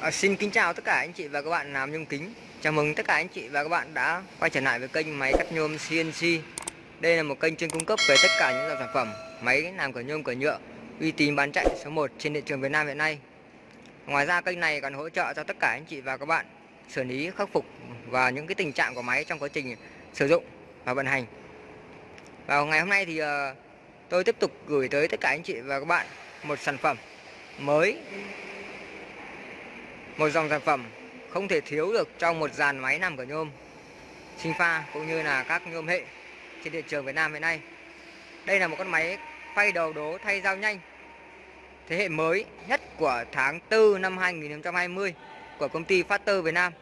À, xin kính chào tất cả anh chị và các bạn làm nhôm kính. Chào mừng tất cả anh chị và các bạn đã quay trở lại với kênh máy cắt nhôm CNC Đây là một kênh chuyên cung cấp về tất cả những dòng sản phẩm Máy làm cửa nhôm cửa nhựa uy tín bán chạy số 1 trên thị trường Việt Nam hiện nay. Ngoài ra kênh này còn hỗ trợ cho tất cả anh chị và các bạn xử lý khắc phục và những cái tình trạng của máy trong quá trình sử dụng và vận hành. Vào ngày hôm nay thì ờ, tôi tiếp tục gửi tới tất cả anh chị và các bạn một sản phẩm mới một dòng sản phẩm không thể thiếu được trong một dàn máy làm cửa nhôm sinh pha cũng như là các nhôm hệ trên thị trường Việt Nam hiện nay. Đây là một con máy phay đầu đố thay dao nhanh thế hệ mới nhất của tháng 4 năm 2020 của công ty Factor Việt Nam.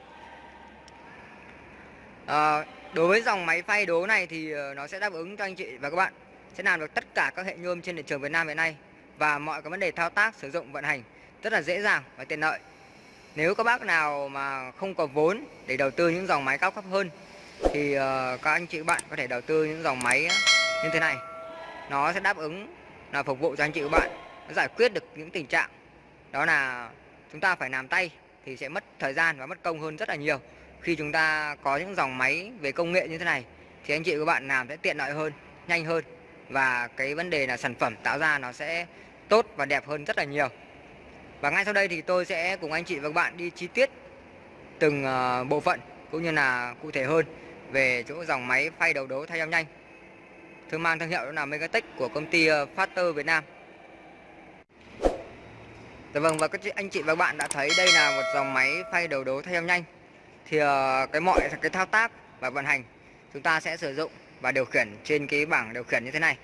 À, đối với dòng máy phay đố này thì ờ, nó sẽ đáp ứng cho anh chị và các bạn sẽ làm được tất cả các hệ nhôm trên thị trường Việt Nam hiện nay và mọi cái vấn đề thao tác sử dụng vận hành rất là dễ dàng và tiện lợi. Nếu các bác nào mà không có vốn để đầu tư những dòng máy cao cấp hơn thì ờ, các anh chị các bạn có thể đầu tư những dòng máy như thế này. Nó sẽ đáp ứng là phục vụ cho anh chị các bạn nó giải quyết được những tình trạng đó là chúng ta phải làm tay thì sẽ mất thời gian và mất công hơn rất là nhiều. Khi chúng ta có những dòng máy về công nghệ như thế này thì anh chị các bạn làm sẽ tiện lợi hơn, nhanh hơn và cái vấn đề là sản phẩm tạo ra nó sẽ tốt và đẹp hơn rất là nhiều. Và ngay sau đây thì tôi sẽ cùng anh chị và các bạn đi chi tiết từng ờ, bộ phận cũng như là cụ thể hơn về chỗ dòng máy phay đầu đấu thay dao nhanh. Thương mang thương hiệu đó là Megatech của công ty ờ, Factor Việt Nam. Dạ vâng và các anh chị và các bạn đã thấy đây là một dòng máy phay đầu đấu thay dao nhanh. Thì ờ, cái mọi cái thao tác và vận hành chúng ta sẽ sử dụng và điều khiển trên cái bảng điều khiển như thế này.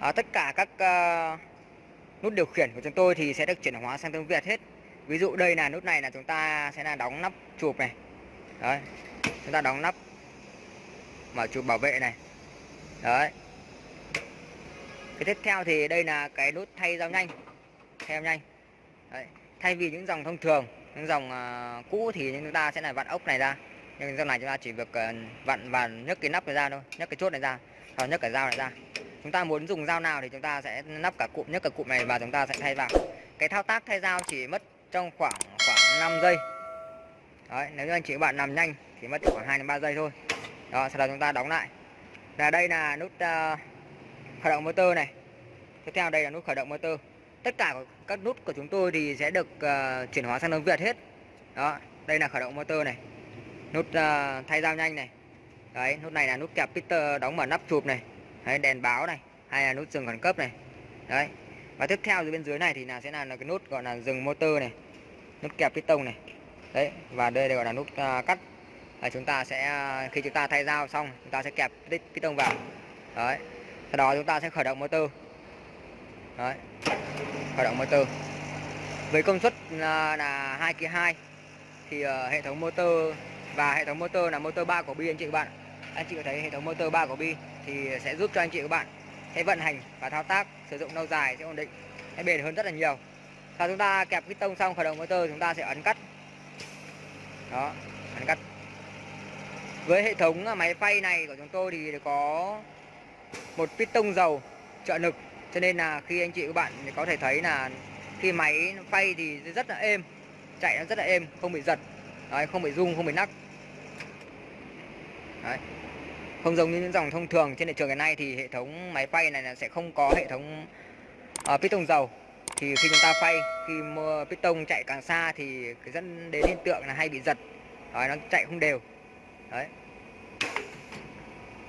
À, tất cả các uh, nút điều khiển của chúng tôi thì sẽ được chuyển hóa sang tiếng Việt hết. Ví dụ đây là nút này là chúng ta sẽ là đóng nắp chụp này. Đấy chúng ta đóng nắp mở chụp bảo vệ này. Đấy. Cái tiếp theo thì đây là cái nút thay dao nhanh. Thay dao nhanh. Đấy. thay vì những dòng thông thường những dòng uh, cũ thì chúng ta sẽ là vặn ốc này ra. Nhưng dòng này chúng ta chỉ việc uh, vặn và nhấc cái nắp này ra thôi nhấc cái chốt này ra hoặc nhấc cái dao này ra chúng ta muốn dùng dao nào thì chúng ta sẽ nắp cả cụm nhất cả cụm này và chúng ta sẽ thay vào. Cái thao tác thay dao chỉ mất trong khoảng khoảng 5 giây. Đấy, nếu như anh chị các bạn làm nhanh thì mất khoảng 2 đến 3 giây thôi. Đó sau đó chúng ta đóng lại. Là đây là nút uh, khởi động motor này. Tiếp theo đây là nút khởi động motor. Tất cả các nút của chúng tôi thì sẽ được uh, chuyển hóa sang tiếng Việt hết. Đó đây là khởi động motor này. Nút uh, thay dao nhanh này. Đấy nút này là nút kẹp Peter đóng mở nắp chụp này đấy, đèn báo này hay là nút dừng khẩn cấp này. Đấy. Và tiếp theo dưới bên dưới này thì là sẽ là, là cái nút gọi là dừng motor này nút kẹp piston này. Đấy và đây gọi là nút uh, cắt. Là chúng ta sẽ à, khi chúng ta thay dao xong chúng ta sẽ kẹp piston vào. Đấy. Sau đó chúng ta sẽ khởi động motor. Đấy. Khởi động motor. Với công suất à, là, là 2 kg 2 thì uh, hệ thống motor và hệ thống motor là motor 3 của bi anh chị các bạn anh chị có thấy hệ thống motor 3 của bi thì sẽ giúp cho anh chị các bạn sẽ vận hành và thao tác sử dụng lâu dài sẽ ổn định sẽ bền hơn rất là nhiều. Sau chúng ta kẹp piston xong khởi động motor chúng ta sẽ ấn cắt. Đó ấn cắt. Với hệ thống máy phay này của chúng tôi thì có một piston dầu trợ lực. Cho nên là khi anh chị các bạn có thể thấy là khi máy phay thì rất là êm chạy nó rất là êm không bị giật. Đấy, không bị rung không bị nắc. Đấy. Không giống như những dòng thông thường trên thị trường hiện nay thì hệ thống máy phay này là sẽ không có hệ thống ờ, uh, piston dầu. Thì khi chúng ta phay, khi piston chạy càng xa thì cái dẫn đến hiện tượng là hay bị giật. Đấy, nó chạy không đều. Đấy.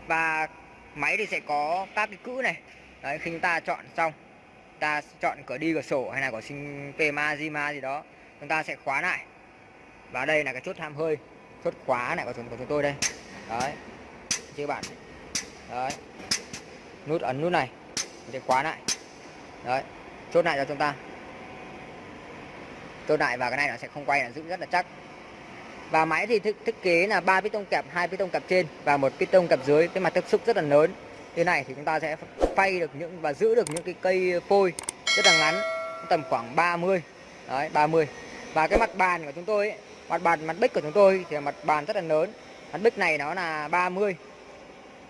Và máy thì sẽ có các cái cữ này. Đấy, khi chúng ta chọn xong, ta chọn cửa đi cửa sổ hay là cửa sinh pema Zima gì đó, chúng ta sẽ khóa lại. Và đây là cái chốt tham hơi, chốt khóa này của chúng, của chúng tôi đây. Đấy chưa bạn đấy. Nút ấn nút này để khóa lại. Đấy chốt lại cho chúng ta. Chốt lại và cái này nó sẽ không quay là giữ rất là chắc. Và máy thì thiết, thiết kế là ba piston kẹp hai piston kẹp trên và một piston kẹp dưới. Cái mặt tiếp xúc rất là lớn. Thế này thì chúng ta sẽ phay được những và giữ được những cái cây phôi rất là ngắn tầm khoảng 30 đấy 30 và cái mặt bàn của chúng tôi ấy, mặt bàn mặt bích của chúng tôi thì là mặt bàn rất là lớn. Mặt bích này nó là 30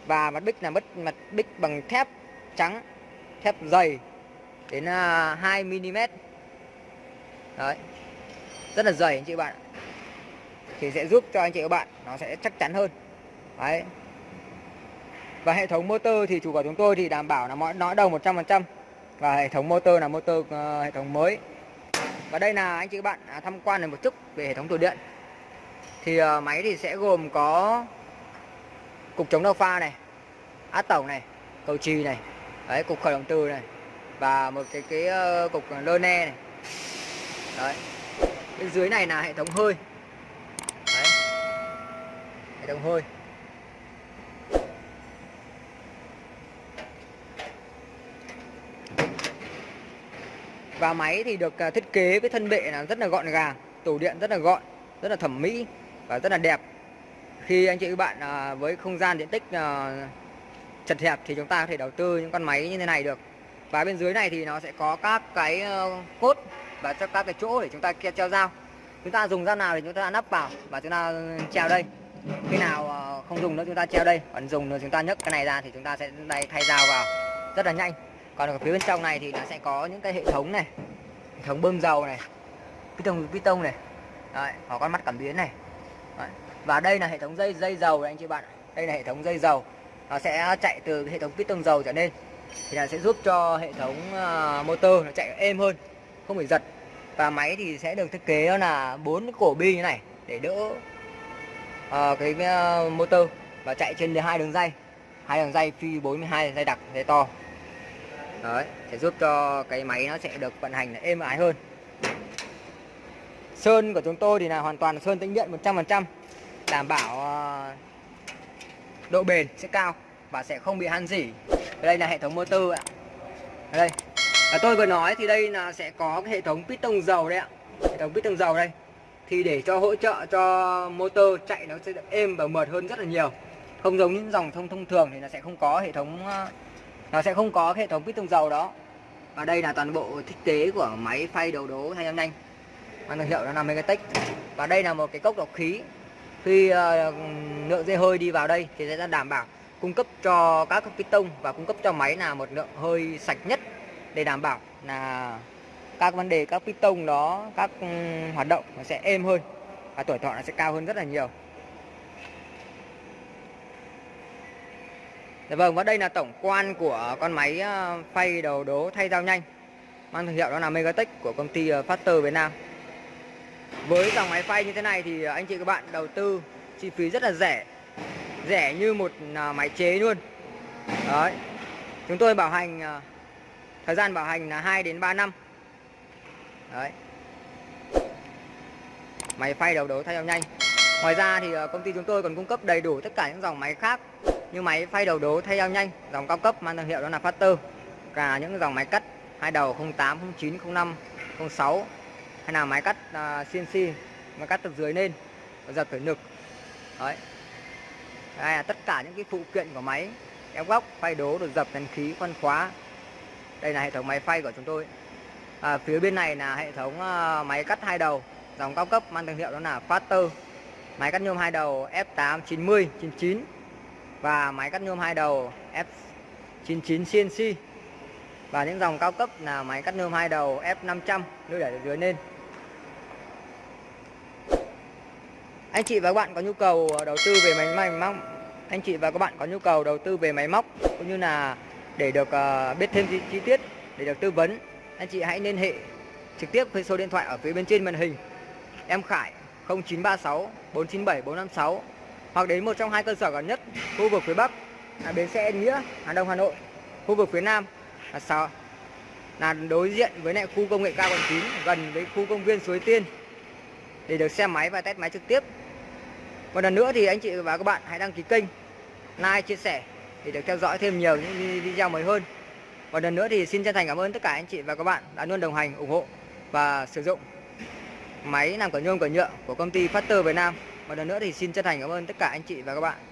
và mặt bích là mất mặt bích bằng thép trắng thép dày đến à, 2 mm đấy. Rất là dày anh chị bạn thì sẽ giúp cho anh chị các bạn nó sẽ chắc chắn hơn. Đấy. Và hệ thống motor thì chủ của chúng tôi thì đảm bảo là mọi nõi đồng 100% và hệ thống motor là motor uh, hệ thống mới. Và đây là anh chị các bạn à, tham quan được một chút về hệ thống tủ điện. Thì uh, máy thì sẽ gồm có cục chống đau pha này át tổng này cầu trì này đấy cục khởi động từ này và một cái cái uh, cục lơ ne này. Đấy. Bên dưới này là hệ thống hơi. Đấy. Hệ thống hơi. Và máy thì được ờ, thiết kế với thân bệ là rất là gọn gàng tủ điện rất là gọn rất là thẩm mỹ và rất là đẹp khi anh chị các bạn à, với không gian diện tích à, chật hẹp thì chúng ta có thể đầu tư những con máy như thế này được. Và bên dưới này thì nó sẽ có các cái ờ, cốt và cho các cái chỗ để chúng ta treo dao. Chúng ta dùng dao nào thì chúng ta nắp vào và chúng ta treo đây. Khi nào ờ, không dùng nữa chúng ta treo đây. Còn dùng nữa chúng ta nhấc cái này ra thì chúng ta sẽ đây thay dao vào. Rất là nhanh. Còn ở phía bên trong này thì nó sẽ có những cái hệ thống này hệ thống bơm dầu này piston piston này. Đấy, có con mắt cảm biến này. Đấy và đây là hệ thống dây dây dầu anh chị bạn đây là hệ thống dây dầu. Nó sẽ chạy từ hệ thống piston dầu trở nên thì là sẽ giúp cho hệ thống uh, motor nó chạy êm hơn không bị giật. Và máy thì sẽ được thiết kế là bốn cổ bi như này để đỡ uh, cái uh, motor. Và chạy trên hai đường dây. Hai đường dây phi 42 dây đặc dây to. Đấy sẽ giúp cho cái máy nó sẽ được vận hành êm ái hơn. Sơn của chúng tôi thì là hoàn toàn sơn tĩnh điện 100% đảm bảo ờ, độ bền sẽ cao và sẽ không bị han rỉ đây là hệ thống motor ạ. Đây. Và tôi vừa nói thì đây là sẽ có cái hệ thống piston dầu đấy ạ. Hệ thống piston dầu đây. Thì để cho hỗ trợ cho motor chạy nó sẽ êm và mượt hơn rất là nhiều. Không giống những dòng thông thông thường thì nó sẽ không có hệ thống ờ, nó sẽ không có hệ thống piston dầu đó. Và đây là toàn bộ thiết kế của máy phay đầu đố hai nhanh. Mang thương hiệu nó là Megatech và đây là một cái cốc lọc khí khi ờ, lượng dây hơi đi vào đây thì sẽ đảm bảo cung cấp cho các piston và cung cấp cho máy là một lượng hơi sạch nhất để đảm bảo là các vấn đề các piston đó các ừ, hoạt động nó sẽ êm hơn và tuổi thọ nó sẽ cao hơn rất là nhiều. Để vâng, và đây là tổng quan của con máy ờ, phay đầu đố thay dao nhanh Mang thương hiệu đó là Megatech của công ty ờ, Factor Việt Nam. Với dòng máy phay như thế này thì à, anh chị các bạn đầu tư chi phí rất là rẻ. Rẻ như một à, máy chế luôn. Đấy. Chúng tôi bảo hành à, Thời gian bảo hành là 2 đến 3 năm. Đấy. Máy phay đầu đố thay dao nhanh. Ngoài ra thì công ty chúng tôi còn cung cấp đầy đủ tất cả những dòng máy khác như máy phay đầu đố thay dao nhanh, dòng cao cấp mang thương hiệu đó là Factor cả những dòng máy cắt hai đầu 08 09 05 06 hay là máy cắt à, CNC máy cắt từ dưới lên giật phải nực đấy. Đây là tất cả những cái phụ kiện của máy ép góc phay đố được dập nén khí khoan khóa. Đây là hệ thống máy phay của chúng tôi. À, phía bên này là hệ thống à, máy cắt hai đầu dòng cao cấp mang thương hiệu đó là Faster. Máy cắt nhôm hai đầu F8 90 99 và máy cắt nhôm hai đầu F99 CNC và những dòng cao cấp là máy cắt nhôm hai đầu F500 nuôi để dưới lên. Anh chị và các bạn có nhu cầu ờ, đầu tư về máy máy móc. Anh chị và các bạn có nhu cầu đầu tư về máy móc cũng như là để được uh, biết thêm chi, chi tiết để được tư vấn anh chị hãy liên hệ trực tiếp với số điện thoại ở phía bên trên màn hình. Em Khải 0936 497 456 hoặc đến một trong hai cơ sở gần nhất khu vực phía Bắc là bến xe Nghĩa Hà Đông Hà Nội. Khu vực phía Nam là sao là đối diện với lại khu công nghệ cao quận 9 gần với khu công viên Suối Tiên. Để được xem máy và test máy trực tiếp một lần nữa thì anh chị và các bạn hãy đăng ký kênh, like, chia sẻ để được theo dõi thêm nhiều những video mới hơn. Một lần nữa thì xin chân thành cảm ơn tất cả anh chị và các bạn đã luôn đồng hành, ủng hộ và sử dụng máy làm cửa nhôm, cửa nhựa của công ty Factor Việt Nam. Một lần nữa thì xin chân thành cảm ơn tất cả anh chị và các bạn.